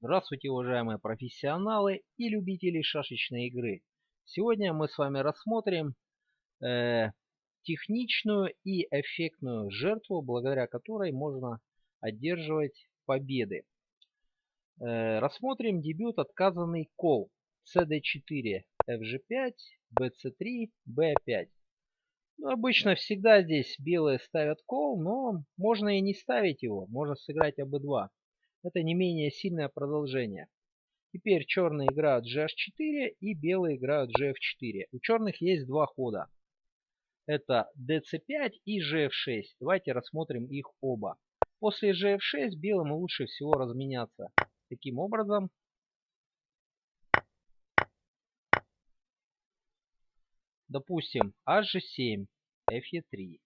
Здравствуйте, уважаемые профессионалы и любители шашечной игры. Сегодня мы с вами рассмотрим э, техничную и эффектную жертву, благодаря которой можно одерживать победы. Э, рассмотрим дебют отказанный кол CD4, FG5, BC3, B5. Ну, обычно всегда здесь белые ставят кол, но можно и не ставить его, можно сыграть АБ2. Это не менее сильное продолжение. Теперь черные играют GH4 и белые играют GF4. У черных есть два хода. Это DC5 и GF6. Давайте рассмотрим их оба. После GF6 белым лучше всего разменяться. Таким образом, допустим, HG7, FE3.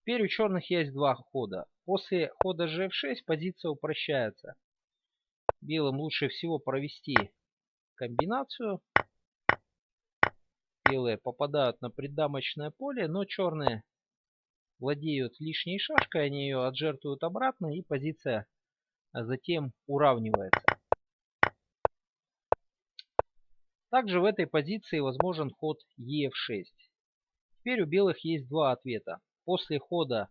Теперь у черных есть два хода. После хода gf6 позиция упрощается. Белым лучше всего провести комбинацию. Белые попадают на преддамочное поле, но черные владеют лишней шашкой, они ее отжертвуют обратно и позиция затем уравнивается. Также в этой позиции возможен ход ef6. Теперь у белых есть два ответа. После хода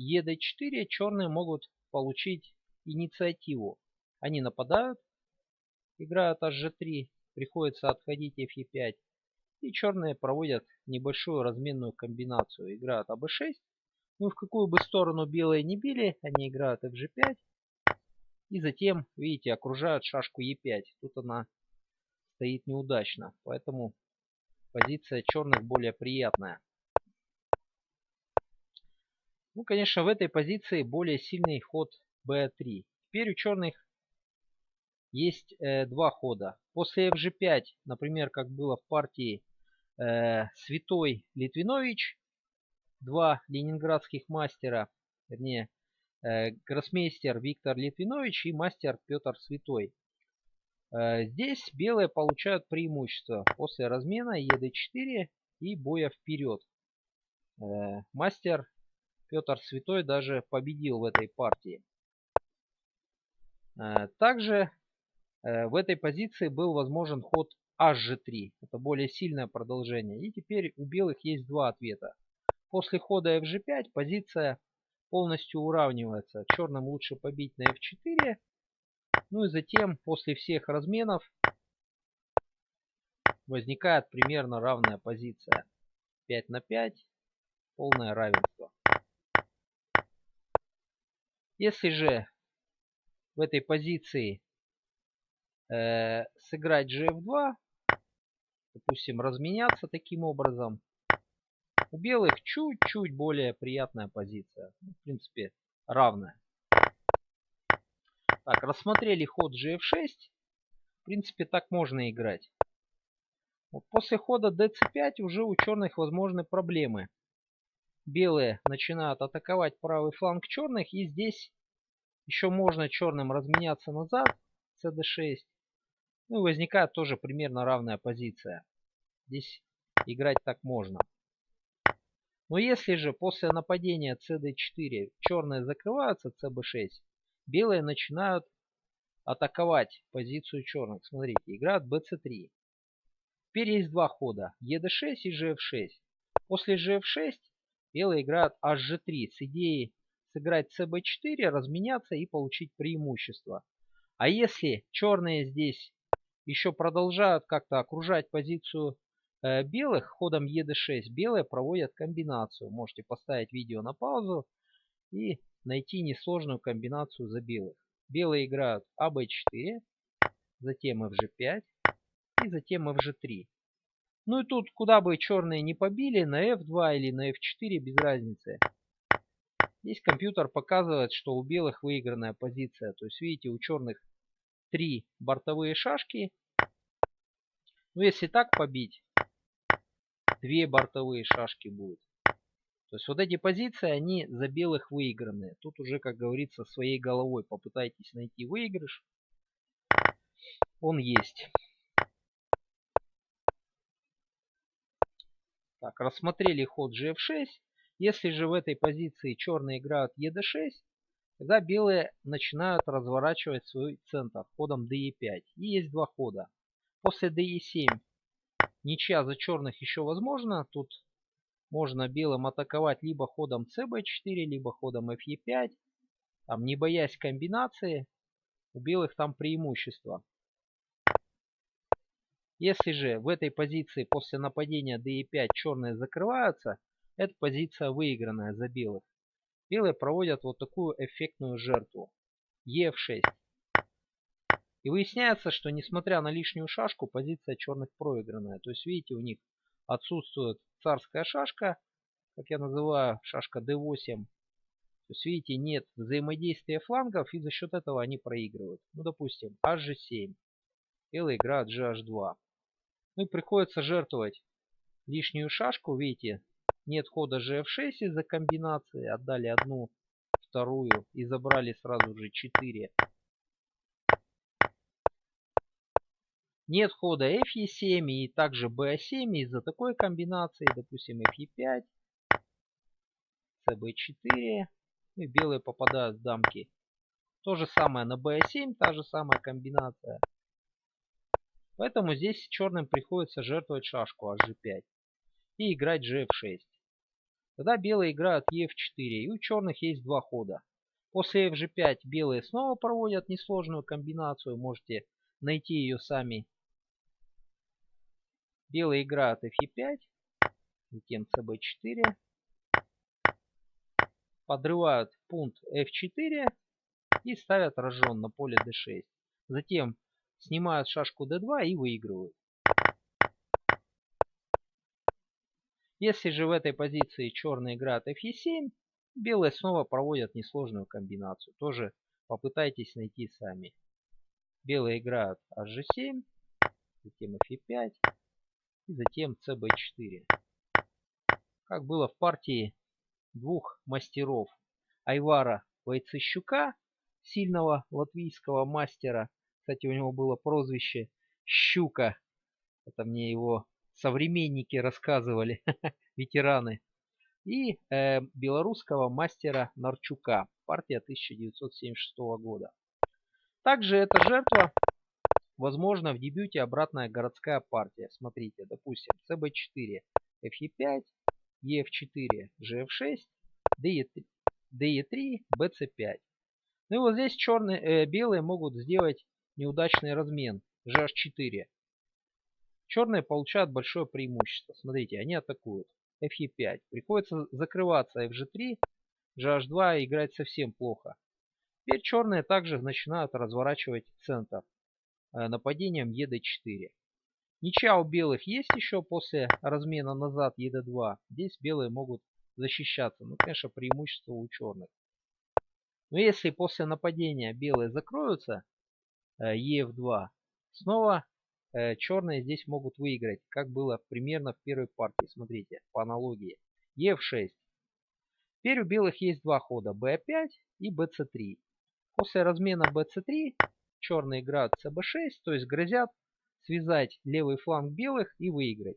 ед4 черные могут получить инициативу. Они нападают, играют hg3, приходится отходить fe5. И черные проводят небольшую разменную комбинацию. Играют аб6. Ну в какую бы сторону белые не били, они играют fg5. И затем, видите, окружают шашку e5. Тут она стоит неудачно. Поэтому позиция черных более приятная. Ну, конечно, в этой позиции более сильный ход b3. Теперь у черных есть э, два хода. После fg5, например, как было в партии э, Святой Литвинович, два ленинградских мастера, вернее, э, гроссмейстер Виктор Литвинович и мастер Петр Святой. Э, здесь белые получают преимущество после размена ед4 и боя вперед. Э, мастер Петр Святой даже победил в этой партии. Э, также э, в этой позиции был возможен ход HG3. Это более сильное продолжение. И теперь у белых есть два ответа. После хода FG5 позиция полностью уравнивается. Черным лучше побить на F4. Ну и затем после всех разменов возникает примерно равная позиция. 5 на 5. Полное равенство. Если же в этой позиции э, сыграть gf2, допустим, разменяться таким образом, у белых чуть-чуть более приятная позиция. Ну, в принципе, равная. Так, рассмотрели ход gf6. В принципе, так можно играть. Вот после хода dc5 уже у черных возможны проблемы белые начинают атаковать правый фланг черных. И здесь еще можно черным разменяться назад. cd6. Ну и возникает тоже примерно равная позиция. Здесь играть так можно. Но если же после нападения cd4 черные закрываются cb6, белые начинают атаковать позицию черных. Смотрите, играют bc3. Теперь есть два хода. ед6 и gf6. После gf6 Белые играют hg3 с идеей сыграть cb4, разменяться и получить преимущество. А если черные здесь еще продолжают как-то окружать позицию э, белых ходом ед6, белые проводят комбинацию. Можете поставить видео на паузу и найти несложную комбинацию за белых. Белые играют аб4, затем fg5 и затем fg3. Ну и тут, куда бы черные не побили, на F2 или на F4, без разницы. Здесь компьютер показывает, что у белых выигранная позиция. То есть, видите, у черных три бортовые шашки. Ну, если так побить, две бортовые шашки будут. То есть, вот эти позиции, они за белых выигранные. Тут уже, как говорится, своей головой попытайтесь найти выигрыш. Он есть. Так, рассмотрели ход gf6. Если же в этой позиции черные играют ед6, Тогда белые начинают разворачивать свой центр ходом DE5. И есть два хода. После DE7 ничья за черных еще возможно. Тут можно белым атаковать либо ходом CB4, либо ходом FE5. Там, не боясь комбинации, у белых там преимущество. Если же в этой позиции после нападения DE5 черные закрываются, это позиция выигранная за белых. Белые проводят вот такую эффектную жертву. Е6. И выясняется, что несмотря на лишнюю шашку, позиция черных проигранная. То есть, видите, у них отсутствует царская шашка, как я называю, шашка d8. То есть, видите, нет взаимодействия флангов, и за счет этого они проигрывают. Ну, допустим, hg7. Белый играет gh2. Ну и приходится жертвовать лишнюю шашку, видите, нет хода gf6 из-за комбинации. Отдали одну, вторую и забрали сразу же 4. Нет хода fe7 и также ba7 из-за такой комбинации. Допустим, fe5, cb4. Ну и белые попадают в дамки. То же самое на ba7, та же самая комбинация. Поэтому здесь черным приходится жертвовать шашку hg5 и играть gf6. Тогда белые играют ef4, и у черных есть два хода. После fg5 белые снова проводят несложную комбинацию, можете найти ее сами. Белые играют fe5, затем cb4, подрывают пункт f4 и ставят рожон на поле d6. Затем снимают шашку d2 и выигрывают. Если же в этой позиции черный играет fe7, белые снова проводят несложную комбинацию. Тоже попытайтесь найти сами. Белые играют hg7, затем fe5 и затем cb4. Как было в партии двух мастеров Айвара Войцещука, сильного латвийского мастера. Кстати, у него было прозвище Щука. Это мне его современники рассказывали, ветераны. И э, белорусского мастера Нарчука, партия 1976 года. Также эта жертва, возможно, в дебюте обратная городская партия. Смотрите, допустим, CB4, FE5, EF4, GF6, DE3, DE3 BC5. Ну и вот здесь черные, э, белые могут сделать неудачный размен GH4. Черные получают большое преимущество. Смотрите, они атакуют. FE5. Приходится закрываться FG3, GH2 играть совсем плохо. Теперь черные также начинают разворачивать центр э, нападением ED4. Ничья у белых есть еще после размена назад ED2. Здесь белые могут защищаться. Ну, конечно, преимущество у черных. Но если после нападения белые закроются, EF2, снова э, черные здесь могут выиграть, как было примерно в первой партии. Смотрите, по аналогии. EF6. Теперь у белых есть два хода, B5 и BC3. После размена BC3 черные играют CB6, то есть грозят связать левый фланг белых и выиграть.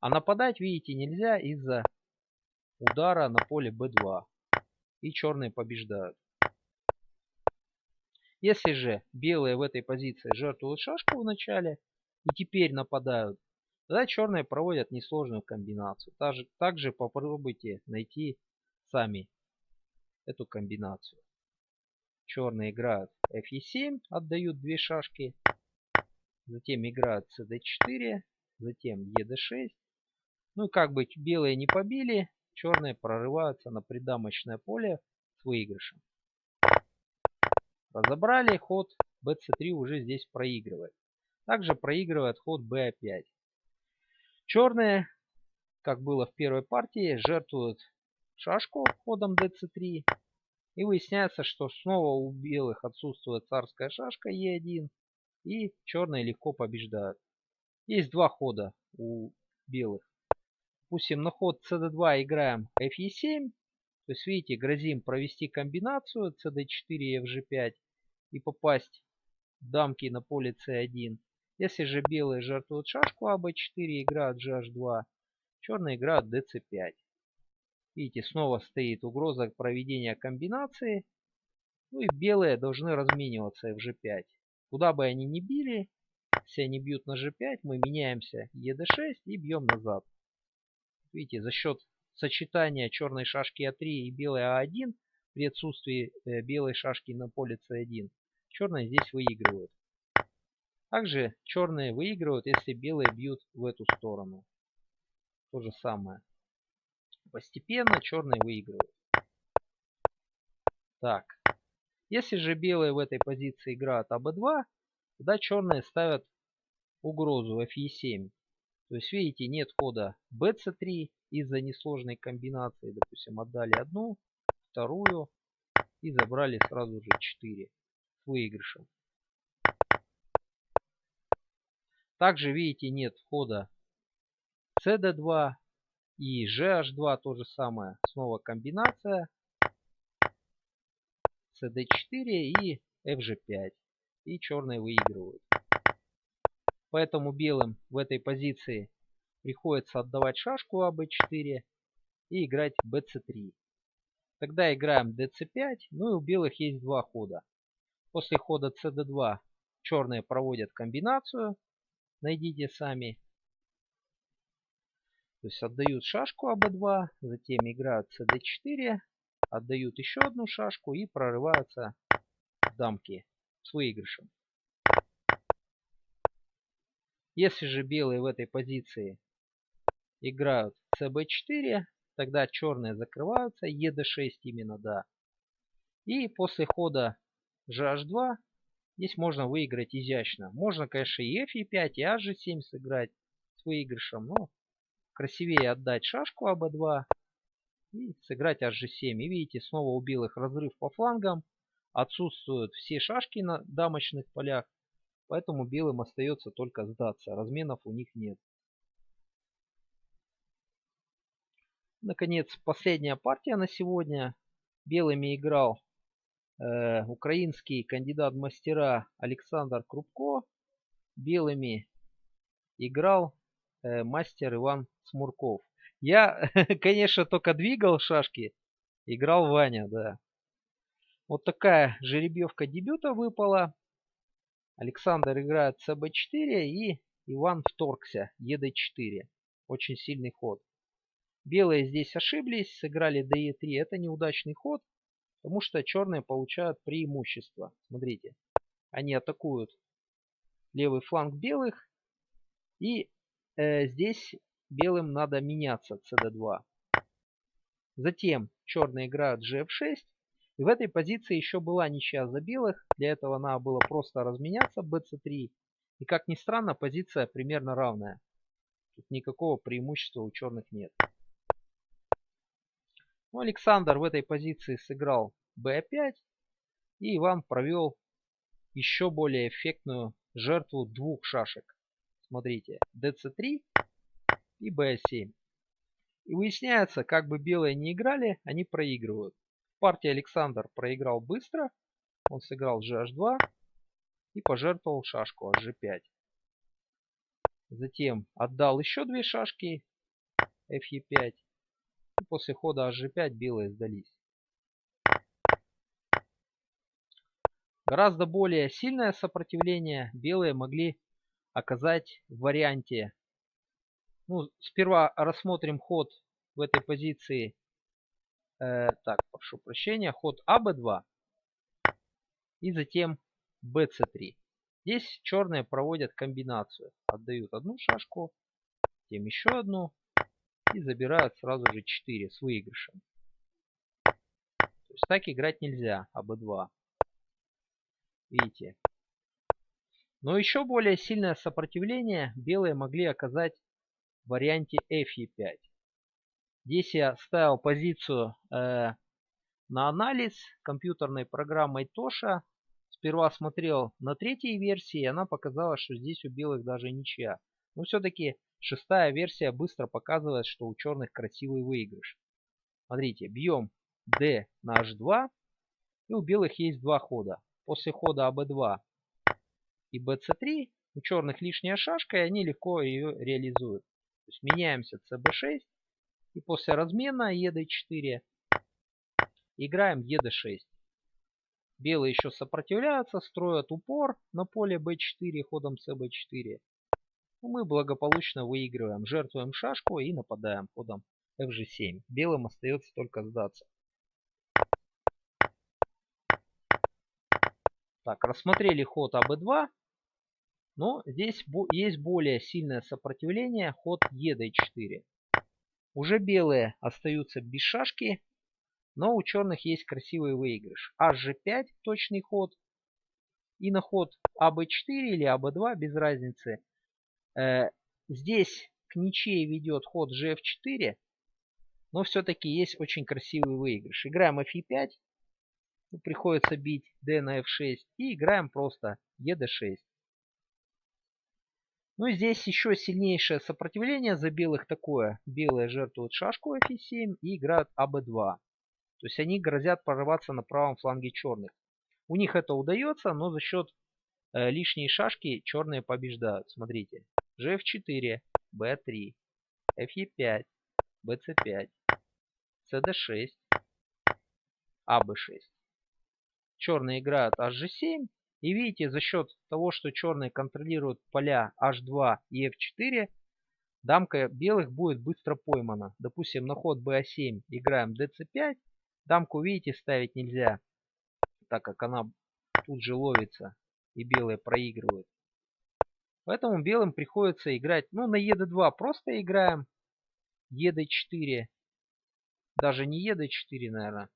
А нападать, видите, нельзя из-за удара на поле B2. И черные побеждают. Если же белые в этой позиции жертвуют шашку в начале, и теперь нападают, тогда черные проводят несложную комбинацию. Также, также попробуйте найти сами эту комбинацию. Черные играют fe7, отдают две шашки. Затем играют cd4, затем ed6. Ну и как бы белые не побили, черные прорываются на придамочное поле с выигрышем. Разобрали ход bc3 уже здесь проигрывает. Также проигрывает ход b5. Черные, как было в первой партии, жертвуют шашку ходом dc3. И выясняется, что снова у белых отсутствует царская шашка e1. И черные легко побеждают. Есть два хода у белых. Допустим, на ход cd2 играем fe7. То есть, видите, грозим провести комбинацию cd4 и fg5 и попасть дамки на поле c1. Если же белые жертвуют шашку АБ4, играют GH2, черные играют DC5. Видите, снова стоит угроза проведения комбинации. Ну и белые должны размениваться fg5. Куда бы они ни били, если они бьют на g5, мы меняемся ед6 и бьем назад. Видите, за счет сочетания черной шашки а3 и белой а1 при отсутствии э, белой шашки на поле c1, черные здесь выигрывают. Также черные выигрывают, если белые бьют в эту сторону. То же самое. Постепенно черные выигрывают. Так. Если же белые в этой позиции играют АБ2, тогда черные ставят угрозу FE7. То есть, видите, нет хода BC3 из-за несложной комбинации. Допустим, отдали одну, вторую и забрали сразу же 4 с выигрышем. Также, видите, нет хода CD2 и GH2 то же самое. Снова комбинация. CD4 и FG5. И черные выигрывают. Поэтому белым в этой позиции приходится отдавать шашку АБ4 и играть BC3. Тогда играем DC5, ну и у белых есть два хода. После хода CD2 черные проводят комбинацию, найдите сами. То есть отдают шашку АБ2, затем играют CD4, отдают еще одну шашку и прорываются дамки с выигрышем. Если же белые в этой позиции играют cb4, тогда черные закрываются, ед6 именно, да. И после хода gh2 здесь можно выиграть изящно. Можно, конечно, и fe5, и hg7 сыграть с выигрышем, но красивее отдать шашку аб2 и сыграть hg7. И видите, снова у белых разрыв по флангам. Отсутствуют все шашки на дамочных полях. Поэтому белым остается только сдаться. Разменов у них нет. Наконец, последняя партия на сегодня. Белыми играл э, украинский кандидат мастера Александр Крупко. Белыми играл э, мастер Иван Смурков. Я, конечно, только двигал шашки. Играл Ваня, да. Вот такая жеребьевка дебюта выпала. Александр играет СБ4 и Иван вторгся ЕД4. Очень сильный ход. Белые здесь ошиблись, сыграли ДЕ3. Это неудачный ход, потому что черные получают преимущество. Смотрите, они атакуют левый фланг белых. И э, здесь белым надо меняться cd2. Затем черные играют gf6. И в этой позиции еще была ничья за белых. Для этого надо было просто разменяться bc3. И как ни странно, позиция примерно равная. Тут никакого преимущества у черных нет. Ну, Александр в этой позиции сыграл b5. И Иван провел еще более эффектную жертву двух шашек. Смотрите, dc3 и b7. И выясняется, как бы белые не играли, они проигрывают. Партия Александр проиграл быстро. Он сыграл gh2 и пожертвовал шашку hg5. Затем отдал еще две шашки fe5. После хода hg5 белые сдались. Гораздо более сильное сопротивление белые могли оказать в варианте. Ну, сперва рассмотрим ход в этой позиции Э, так, прошу прощения. Ход АБ2. И затем БЦ3. Здесь черные проводят комбинацию. Отдают одну шашку, затем еще одну. И забирают сразу же 4 с выигрышем. То есть так играть нельзя, АБ2. Видите. Но еще более сильное сопротивление белые могли оказать в варианте FE5. Здесь я ставил позицию э, на анализ компьютерной программой Тоша. Сперва смотрел на третьей версии, и она показала, что здесь у белых даже ничья. Но все-таки шестая версия быстро показывает, что у черных красивый выигрыш. Смотрите, бьем D на H2, и у белых есть два хода. После хода АБ2 и BC3 у черных лишняя шашка, и они легко ее реализуют. То есть меняемся CB6 и после размена ед4 играем ед6. Белые еще сопротивляются, строят упор на поле b4 ходом cb4. Мы благополучно выигрываем, жертвуем шашку и нападаем ходом fg7. Белым остается только сдаться. Так, рассмотрели ход АБ2. Но здесь есть более сильное сопротивление, ход ЕД4. Уже белые остаются без шашки, но у черных есть красивый выигрыш. HG5 точный ход. И на ход АБ4 или АБ2 без разницы. Э, здесь к ничьей ведет ход GF4. Но все-таки есть очень красивый выигрыш. Играем FE5. Приходится бить D на F6. И играем просто ED6. Ну и здесь еще сильнейшее сопротивление за белых такое. Белые жертвуют шашку F7 и играют АБ2. То есть они грозят прорваться на правом фланге черных. У них это удается, но за счет э, лишней шашки черные побеждают. Смотрите. Gf4, B3, Fe5, BC5, CD6, AB6. Черные играют HG7. И видите, за счет того, что черные контролируют поля H2 и F4, дамка белых будет быстро поймана. Допустим, на ход BA7 играем DC5, Дамку, видите, ставить нельзя, так как она тут же ловится и белые проигрывают. Поэтому белым приходится играть, ну, на ед2 просто играем, ед4, даже не ед4, наверное,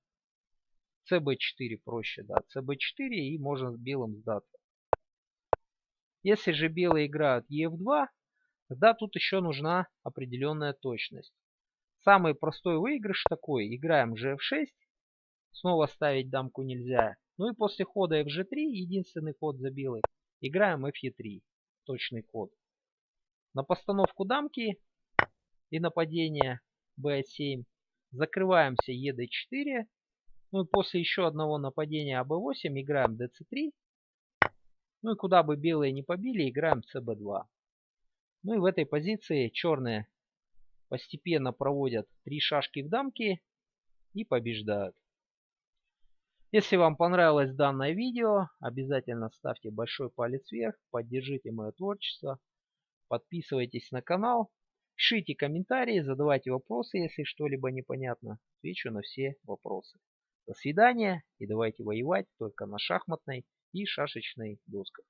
cb4 проще, да, cb4 и можно белым сдаться. Если же белые играют ef2, тогда тут еще нужна определенная точность. Самый простой выигрыш такой. Играем gf6. Снова ставить дамку нельзя. Ну и после хода fg3, единственный ход за белый, играем fe3. Точный ход. На постановку дамки и нападение b7 закрываемся ед4. Ну и после еще одного нападения АБ8 играем ДЦ3. Ну и куда бы белые не побили, играем ЦБ2. Ну и в этой позиции черные постепенно проводят три шашки в дамке и побеждают. Если вам понравилось данное видео, обязательно ставьте большой палец вверх, поддержите мое творчество, подписывайтесь на канал, пишите комментарии, задавайте вопросы, если что-либо непонятно. Отвечу на все вопросы. До свидания и давайте воевать только на шахматной и шашечной досках.